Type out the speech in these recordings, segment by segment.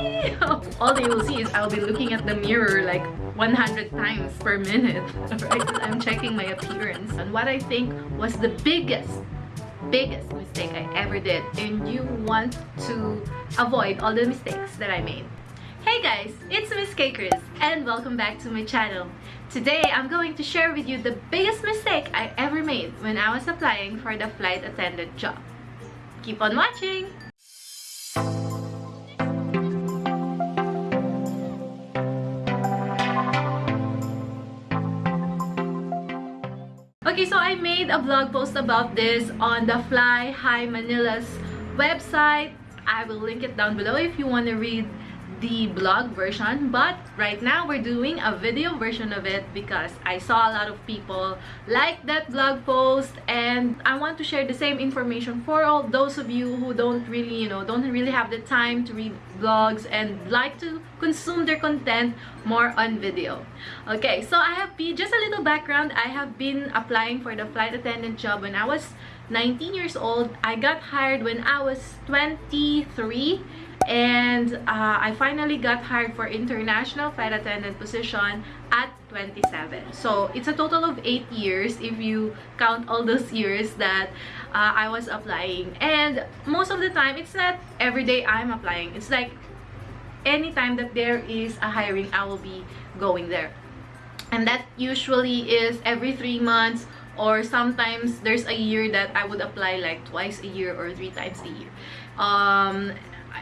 all they will see is I'll be looking at the mirror like 100 times per minute right I'm checking my appearance and what I think was the biggest biggest mistake I ever did and you want to avoid all the mistakes that I made Hey guys, it's Miss Chris and welcome back to my channel. Today I'm going to share with you the biggest mistake I ever made when I was applying for the flight attendant job. Keep on watching! Okay, so I made a blog post about this on the Fly High Manila's website. I will link it down below if you want to read the blog version but right now we're doing a video version of it because I saw a lot of people like that blog post and I want to share the same information for all those of you who don't really you know don't really have the time to read blogs and like to consume their content more on video. Okay so I have been just a little background. I have been applying for the flight attendant job when I was 19 years old. I got hired when I was 23 and uh, I finally got hired for international flight attendant position at 27 so it's a total of eight years if you count all those years that uh, I was applying. And most of the time it's not every day I'm applying. It's like anytime that there is a hiring I will be going there. And that usually is every three months or sometimes there's a year that I would apply like twice a year or three times a year. Um,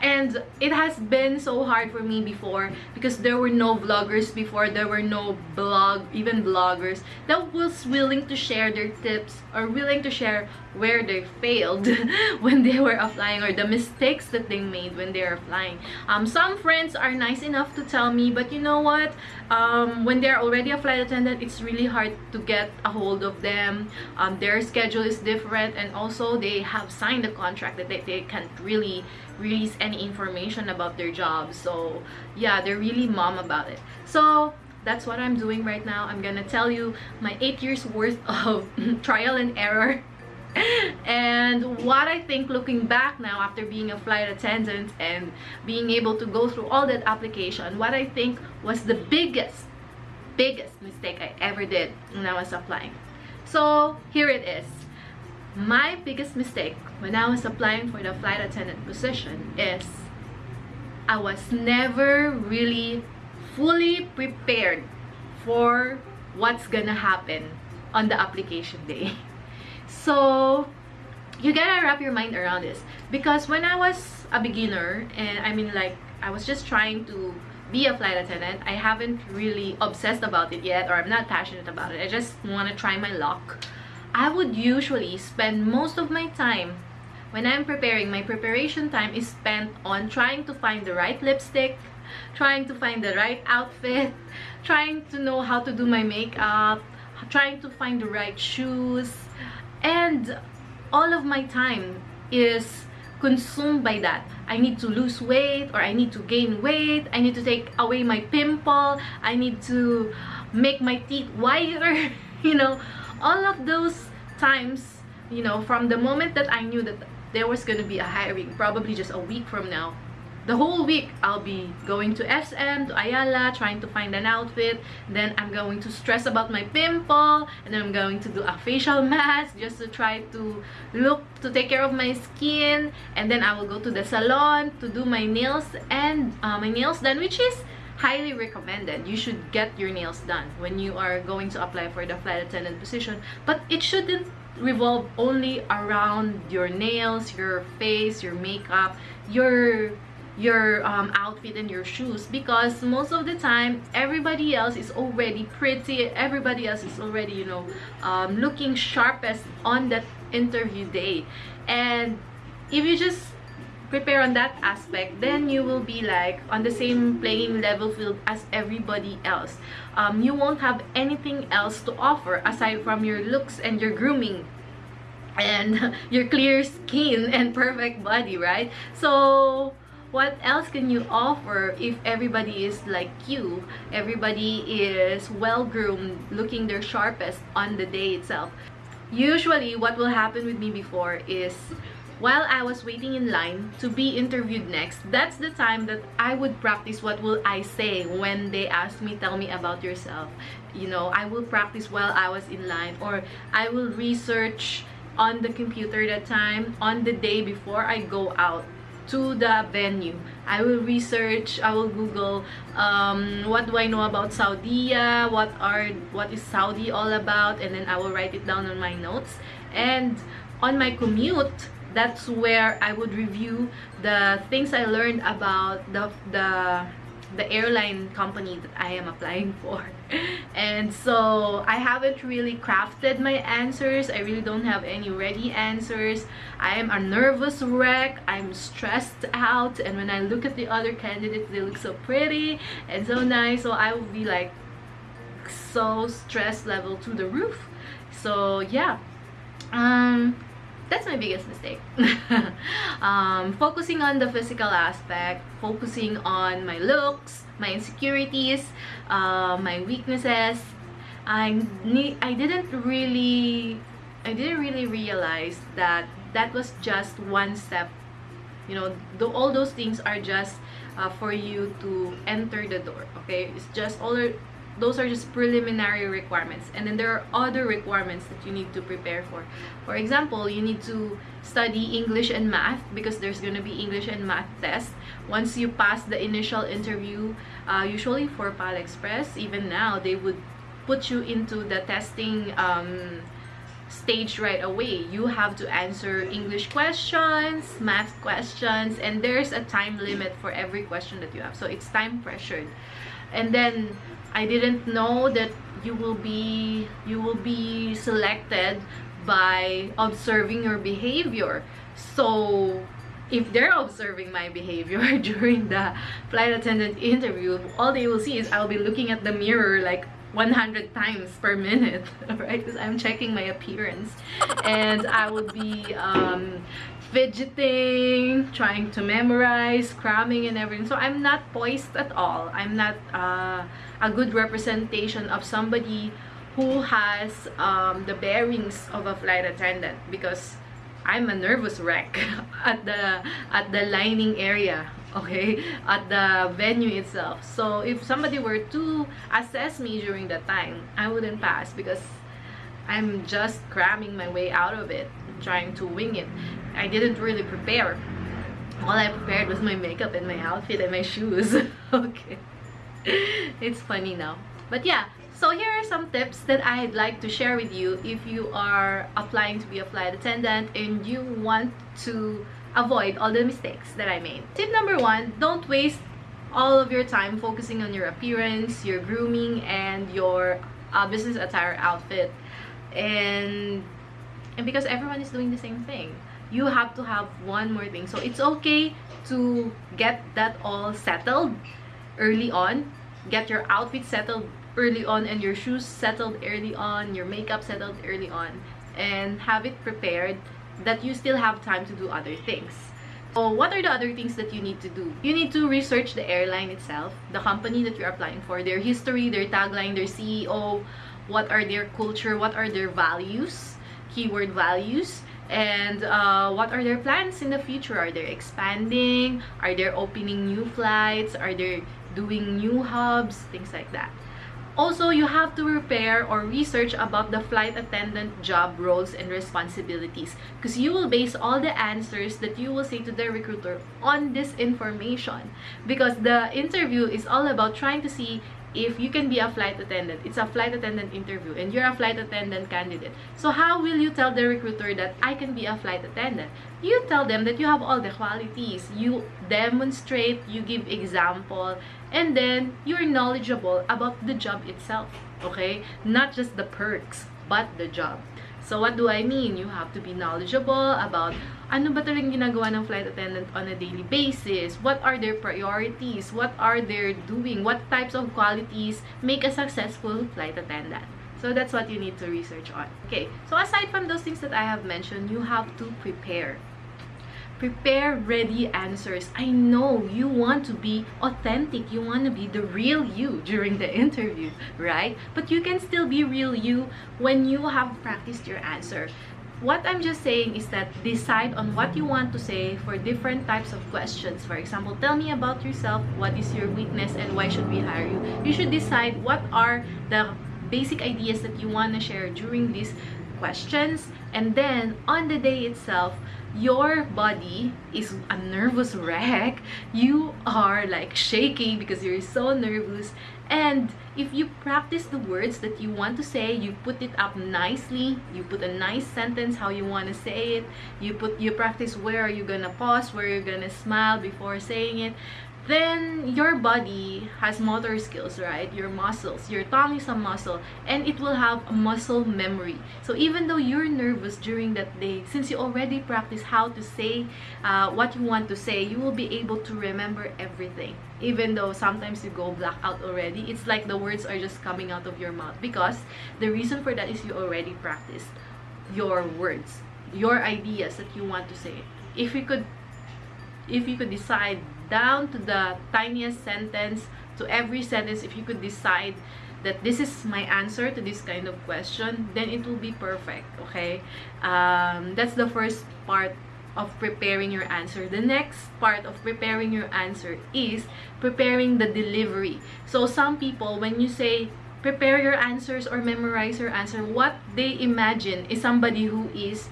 and it has been so hard for me before because there were no vloggers before. There were no blog even bloggers that was willing to share their tips or willing to share where they failed when they were applying or the mistakes that they made when they were flying um some friends are nice enough to tell me but you know what? Um when they're already a flight attendant it's really hard to get a hold of them. Um their schedule is different and also they have signed a contract that they, they can't really release any information about their job. So yeah they're really mom about it. So that's what i'm doing right now. I'm gonna tell you my eight years worth of trial and error. And what I think looking back now after being a flight attendant and being able to go through all that application what I think was the biggest biggest mistake I ever did when I was applying. So here it is. My biggest mistake when I was applying for the flight attendant position is I was never really fully prepared for what's gonna happen on the application day. So you gotta wrap your mind around this. Because when I was a beginner and I mean like I was just trying to be a flight attendant I haven't really obsessed about it yet or I'm not passionate about it. I just want to try my luck. I would usually spend most of my time when I'm preparing, my preparation time is spent on trying to find the right lipstick, trying to find the right outfit, trying to know how to do my makeup, trying to find the right shoes, and all of my time is consumed by that. I need to lose weight or I need to gain weight, I need to take away my pimple, I need to make my teeth whiter, you know, all of those times you know from the moment that i knew that there was going to be a hiring probably just a week from now the whole week I'll be going to SM, to Ayala, trying to find an outfit. Then I'm going to stress about my pimple. And then I'm going to do a facial mask just to try to look, to take care of my skin. And then I will go to the salon to do my nails and uh, my nails done, which is highly recommended you should get your nails done when you are going to apply for the flight attendant position but it shouldn't revolve only around your nails your face your makeup your your um, outfit and your shoes because most of the time everybody else is already pretty everybody else is already you know um, looking sharpest on that interview day. And if you just prepare on that aspect then you will be like on the same playing level field as everybody else. Um, you won't have anything else to offer aside from your looks and your grooming and your clear skin and perfect body right? So what else can you offer if everybody is like you? Everybody is well groomed looking their sharpest on the day itself. Usually what will happen with me before is while I was waiting in line to be interviewed next, that's the time that I would practice what will I say when they ask me, tell me about yourself. You know, I will practice while I was in line or I will research on the computer that time on the day before I go out to the venue. I will research, I will Google um, what do I know about Saudi, what are what is Saudi all about, and then I will write it down on my notes. And on my commute, that's where I would review the things I learned about the the the airline company that I am applying for and so I haven't really crafted my answers. I really don't have any ready answers. I am a nervous wreck. I'm stressed out. And when I look at the other candidates they look so pretty and so nice. So I will be like so stress level to the roof. So yeah. Um that's my biggest mistake. Um, focusing on the physical aspect focusing on my looks my insecurities uh, my weaknesses. I I didn't really I didn't really realize that that was just one step. You know the, all those things are just uh, for you to enter the door okay? It's just all those are just preliminary requirements. And then there are other requirements that you need to prepare for. For example you need to study english and math because there's going to be english and math test. Once you pass the initial interview uh, usually for pal express even now they would put you into the testing um, stage right away. You have to answer english questions math questions and there's a time limit for every question that you have. So it's time pressured. And then I didn't know that you will be you will be selected by observing your behavior. So if they're observing my behavior during the flight attendant interview all they will see is I'll be looking at the mirror like 100 times per minute right? Because I'm checking my appearance. And I would be um, fidgeting, trying to memorize, cramming and everything. So I'm not poised at all. I'm not uh, a good representation of somebody who has um, the bearings of a flight attendant because I'm a nervous wreck at the at the lining area okay at the venue itself so if somebody were to assess me during that time I wouldn't pass because I'm just cramming my way out of it trying to wing it I didn't really prepare. All I prepared was my makeup and my outfit and my shoes. okay. It's funny now. But yeah, so here are some tips that I'd like to share with you if you are applying to be a flight attendant and you want to avoid all the mistakes that I made. Tip number one, don't waste all of your time focusing on your appearance, your grooming, and your uh, business attire outfit. And, and because everyone is doing the same thing you have to have one more thing. So it's okay to get that all settled early on. Get your outfit settled early on and your shoes settled early on your makeup settled early on and have it prepared that you still have time to do other things. So what are the other things that you need to do? You need to research the airline itself the company that you're applying for their history their tagline their ceo what are their culture what are their values keyword values and uh, what are their plans in the future? Are they expanding? Are they opening new flights? Are they doing new hubs? Things like that. Also you have to prepare or research about the flight attendant job roles and responsibilities because you will base all the answers that you will say to the recruiter on this information. Because the interview is all about trying to see if you can be a flight attendant it's a flight attendant interview and you're a flight attendant candidate. So how will you tell the recruiter that i can be a flight attendant? You tell them that you have all the qualities. You demonstrate you give example and then you're knowledgeable about the job itself okay? Not just the perks but the job. So what do I mean? You have to be knowledgeable about ano ba talagang ginagawa ng flight attendant on a daily basis? What are their priorities? What are they doing? What types of qualities make a successful flight attendant? So that's what you need to research on. Okay, so aside from those things that I have mentioned, you have to prepare prepare ready answers i know you want to be authentic you want to be the real you during the interview right but you can still be real you when you have practiced your answer what I'm just saying is that decide on what you want to say for different types of questions. For example, tell me about yourself, what is your weakness, and why should we hire you? You should decide what are the basic ideas that you want to share during these questions and then on the day itself your body is a nervous wreck. You are like shaking because you're so nervous. And if you practice the words that you want to say you put it up nicely. You put a nice sentence how you want to say it. You put you practice where are you gonna pause where you're gonna smile before saying it then your body has motor skills right? Your muscles your tongue is a muscle and it will have muscle memory. So even though you're nervous during that day since you already practice how to say uh, what you want to say you will be able to remember everything. Even though sometimes you go black out already it's like the words are just coming out of your mouth. Because the reason for that is you already practiced your words your ideas that you want to say. If you could if you could decide down to the tiniest sentence to every sentence if you could decide that this is my answer to this kind of question then it will be perfect okay? Um, that's the first part of preparing your answer. The next part of preparing your answer is preparing the delivery. So some people when you say prepare your answers or memorize your answer what they imagine is somebody who is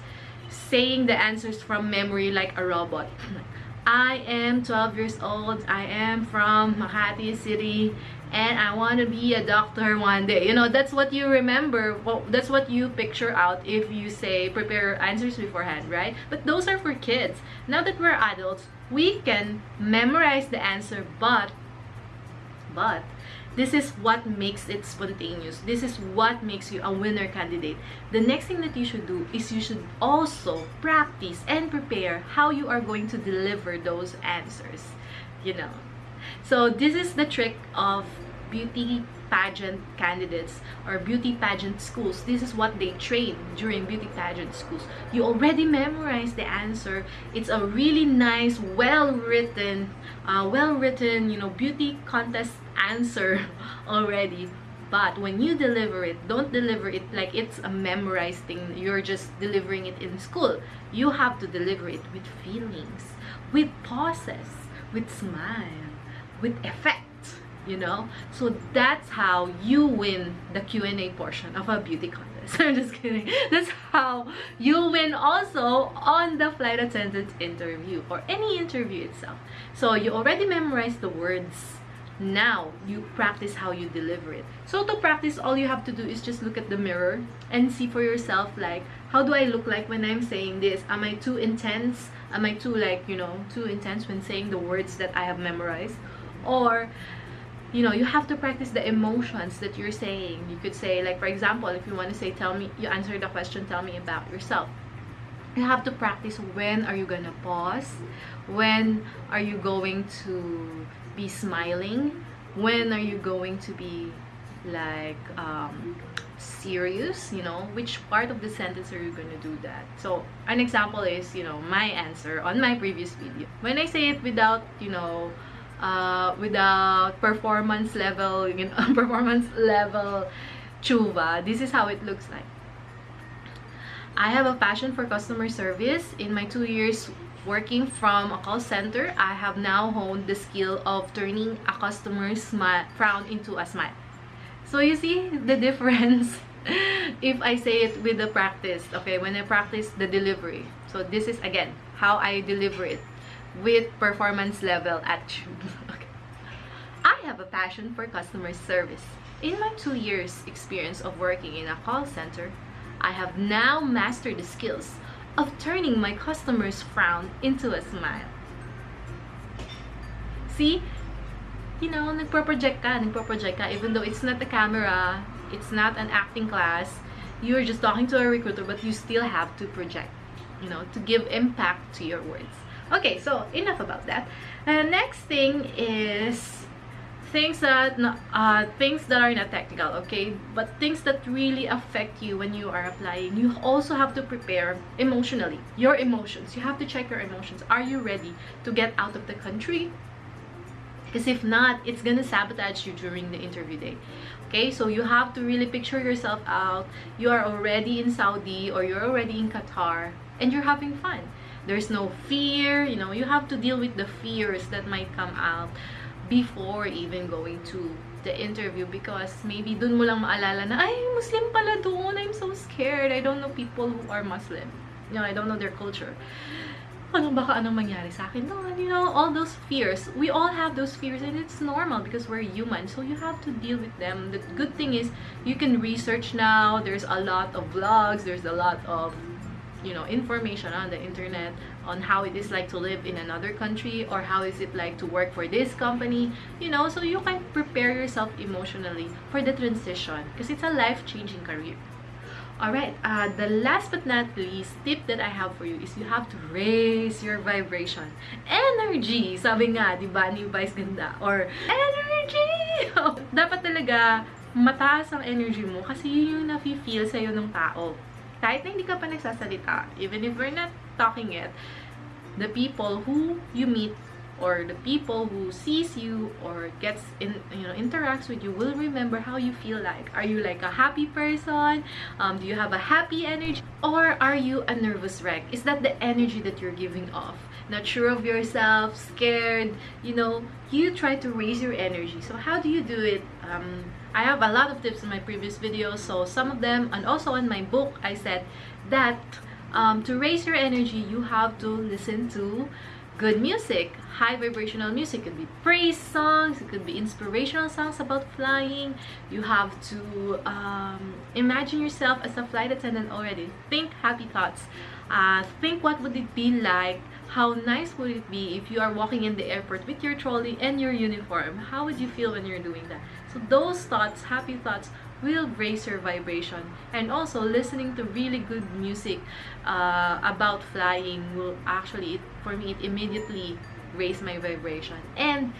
saying the answers from memory like a robot I am 12 years old. I am from Makati City and I want to be a doctor one day. You know, that's what you remember. Well, that's what you picture out if you say prepare answers beforehand, right? But those are for kids. Now that we're adults, we can memorize the answer, but but this is what makes it spontaneous. This is what makes you a winner candidate. The next thing that you should do is you should also practice and prepare how you are going to deliver those answers. You know. So this is the trick of beauty pageant candidates or beauty pageant schools this is what they train during beauty pageant schools you already memorize the answer it's a really nice well written uh, well written you know beauty contest answer already. But when you deliver it don't deliver it like it's a memorized thing. You're just delivering it in school. You have to deliver it with feelings with pauses with smile with effect you know? So that's how you win the q&a portion of a beauty contest. I'm just kidding. That's how you win also on the flight attendant interview or any interview itself. So you already memorized the words now you practice how you deliver it. So to practice all you have to do is just look at the mirror and see for yourself like how do i look like when i'm saying this? Am i too intense? Am i too like you know too intense when saying the words that i have memorized? Or you know you have to practice the emotions that you're saying. You could say like for example if you want to say tell me you answer the question tell me about yourself. You have to practice when are you gonna pause? When are you going to be smiling when are you going to be like um, serious you know which part of the sentence are you going to do that so an example is you know my answer on my previous video when i say it without you know uh, without performance level, you know, performance level chuva. This is how it looks like. I have a passion for customer service. In my two years working from a call center, I have now honed the skill of turning a customer's smile, frown into a smile. So you see the difference if I say it with the practice, okay, when I practice the delivery. So this is again how I deliver it with performance level okay. I have a passion for customer service. In my two years experience of working in a call center, I have now mastered the skills of turning my customer's frown into a smile. See, you know, nagpo-project ka, nagpo-project ka, even though it's not the camera, it's not an acting class, you're just talking to a recruiter, but you still have to project, you know, to give impact to your words. Okay so enough about that. Uh, next thing is things that uh, things that are not technical okay but things that really affect you when you are applying you also have to prepare emotionally your emotions you have to check your emotions are you ready to get out of the country Because if not, it's gonna sabotage you during the interview day. Okay, so you have to really picture yourself out. You are already in Saudi or you're already in Qatar and you're having fun. There's no fear, you know, you have to deal with the fears that might come out before even going to the interview because maybe dun mo lang maalala na, ay, Muslim pala doon. I'm so scared. I don't know people who are Muslim. You know, I don't know their culture ano baka anong mangyari sa akin doon, you know, all those fears. We all have those fears and it's normal because we're human. So you have to deal with them. The good thing is you can research now. There's a lot of vlogs. There's a lot of you know information on the internet on how it is like to live in another country or how is it like to work for this company you know so you can prepare yourself emotionally for the transition because it's a life-changing career Alright, uh, the last but not least tip that I have for you is you have to raise your vibration. Energy! Sabi nga, di ba, ni Vice Ganda? Or, energy! Dapat talaga mataas ang energy mo kasi yun yung nafe-feel sa'yo ng tao. Kahit na hindi ka pa nagsasalita, even if we're not talking it, the people who you meet or the people who sees you or gets in you know interacts with you will remember how you feel like. Are you like a happy person? Um, do you have a happy energy? Or are you a nervous wreck? Is that the energy that you're giving off? Not sure of yourself scared you know? You try to raise your energy. So how do you do it um, i have a lot of tips in my previous videos so some of them and also in my book i said that um, to raise your energy you have to listen to good music. High vibrational music. It could be praise songs it could be inspirational songs about flying. You have to um, imagine yourself as a flight attendant already. Think happy thoughts. Uh, think what would it be like? How nice would it be if you are walking in the airport with your trolley and your uniform? How would you feel when you're doing that those thoughts happy thoughts will raise your vibration. And also listening to really good music uh, about flying will actually for me it immediately raise my vibration and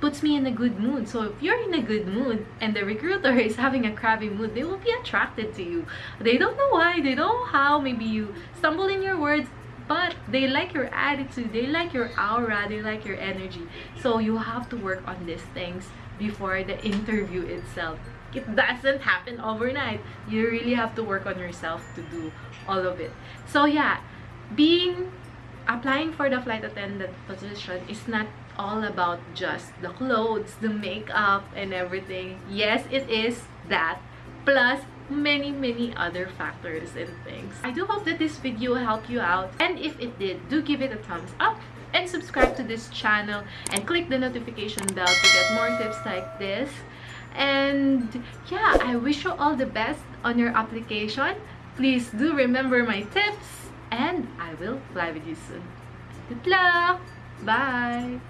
puts me in a good mood. So if you're in a good mood and the recruiter is having a crabby mood they will be attracted to you. They don't know why they don't know how maybe you stumble in your words but they like your attitude they like your aura they like your energy. So you have to work on these things before the interview itself. It doesn't happen overnight. You really have to work on yourself to do all of it. So yeah being applying for the flight attendant position is not all about just the clothes the makeup and everything. Yes it is that plus many many other factors and things. I do hope that this video helped you out. And if it did do give it a thumbs up and subscribe to this channel and click the notification bell to get more tips like this. And yeah i wish you all the best on your application. Please do remember my tips and i will fly with you soon. Good luck! Bye